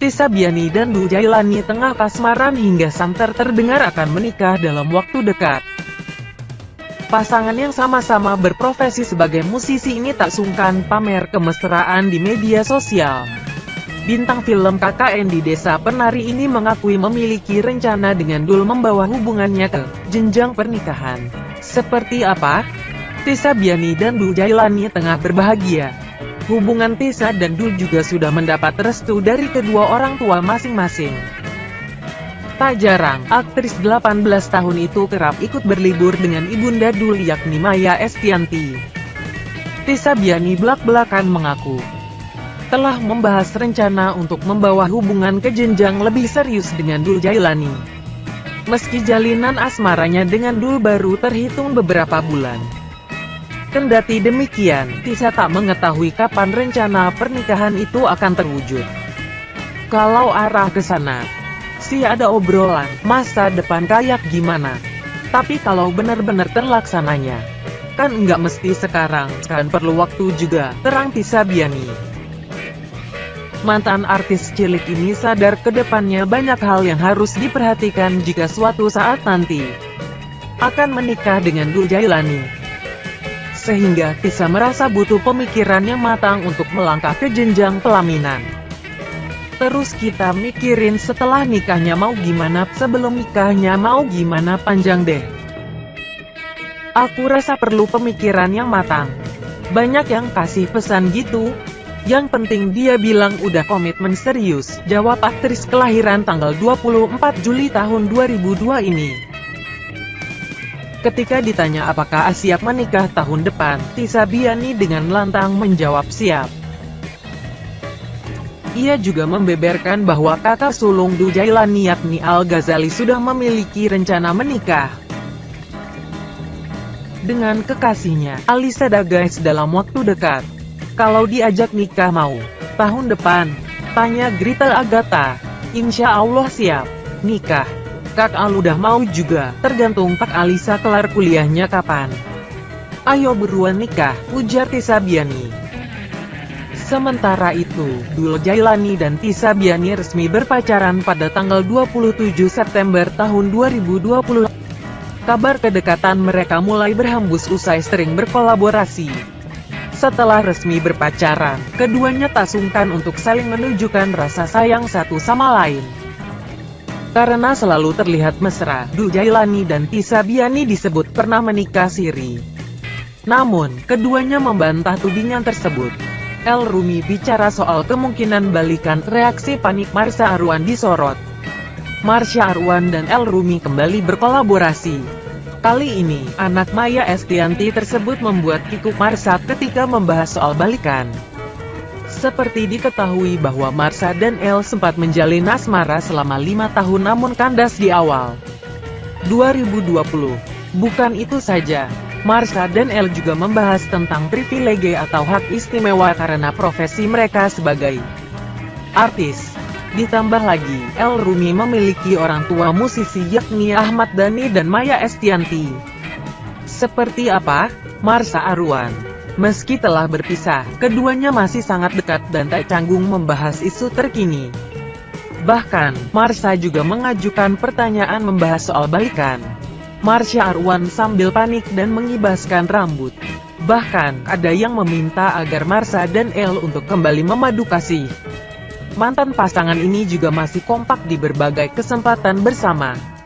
Tisa Biani dan Du Jailani tengah kasmaran hingga santer terdengar akan menikah dalam waktu dekat. Pasangan yang sama-sama berprofesi sebagai musisi ini tak sungkan pamer kemesraan di media sosial. Bintang film KKN di Desa Penari ini mengakui memiliki rencana dengan Dul membawa hubungannya ke jenjang pernikahan. Seperti apa? Tisa Biani dan Dul Jailani tengah berbahagia. Hubungan Tisa dan Dul juga sudah mendapat restu dari kedua orang tua masing-masing. Tak jarang, aktris 18 tahun itu kerap ikut berlibur dengan ibunda Dul yakni Maya Estianti. Tisa Biani belak-belakan mengaku, telah membahas rencana untuk membawa hubungan ke jenjang lebih serius dengan Dul Jailani. Meski jalinan asmaranya dengan Dul baru terhitung beberapa bulan. Kendati demikian, Tisa tak mengetahui kapan rencana pernikahan itu akan terwujud. Kalau arah ke sana, sih ada obrolan, masa depan kayak gimana. Tapi kalau benar-benar terlaksananya, kan nggak mesti sekarang, kan perlu waktu juga, terang Tisa Biani. Mantan artis cilik ini sadar ke depannya banyak hal yang harus diperhatikan jika suatu saat nanti akan menikah dengan Dul Jailani. Sehingga Tisa merasa butuh pemikiran yang matang untuk melangkah ke jenjang pelaminan. Terus kita mikirin setelah nikahnya mau gimana, sebelum nikahnya mau gimana panjang deh. Aku rasa perlu pemikiran yang matang. Banyak yang kasih pesan gitu. Yang penting dia bilang udah komitmen serius, jawab aktris kelahiran tanggal 24 Juli tahun 2002 ini. Ketika ditanya apakah siap menikah tahun depan, Tisa Biani dengan lantang menjawab siap. Ia juga membeberkan bahwa kakak sulung Du Jailani yakni Al-Ghazali sudah memiliki rencana menikah dengan kekasihnya, Alisa Dagais dalam waktu dekat. Kalau diajak nikah mau, tahun depan, tanya Grita Agatha. Insya Allah siap, nikah. Kak Al udah mau juga, tergantung Kak Alisa kelar kuliahnya kapan. Ayo beruan nikah, ujar Tisa Biani. Sementara itu, Dul Jailani dan Tisa Biani resmi berpacaran pada tanggal 27 September tahun 2020. Kabar kedekatan mereka mulai berhembus usai sering berkolaborasi. Setelah resmi berpacaran, keduanya tak sungkan untuk saling menunjukkan rasa sayang satu sama lain. Karena selalu terlihat mesra, Dul Jailani dan Tisa Biani disebut pernah menikah siri. Namun, keduanya membantah tudingan tersebut. El Rumi bicara soal kemungkinan balikan reaksi panik Marsha Arwan disorot. Marsha Arwan dan El Rumi kembali berkolaborasi. Kali ini, anak Maya Estianti tersebut membuat kikuk Marsha ketika membahas soal balikan. Seperti diketahui bahwa Marsha dan El sempat menjalin asmara selama lima tahun namun kandas di awal 2020. Bukan itu saja, Marsha dan El juga membahas tentang privilege atau hak istimewa karena profesi mereka sebagai artis. Ditambah lagi, El Rumi memiliki orang tua musisi yakni Ahmad Dhani dan Maya Estianti. Seperti apa? Marsha Arwan Meski telah berpisah, keduanya masih sangat dekat dan tak canggung membahas isu terkini. Bahkan, Marsha juga mengajukan pertanyaan membahas soal balikan. Marsha Arwan sambil panik dan mengibaskan rambut. Bahkan, ada yang meminta agar Marsha dan El untuk kembali memadu kasih. Mantan pasangan ini juga masih kompak di berbagai kesempatan bersama.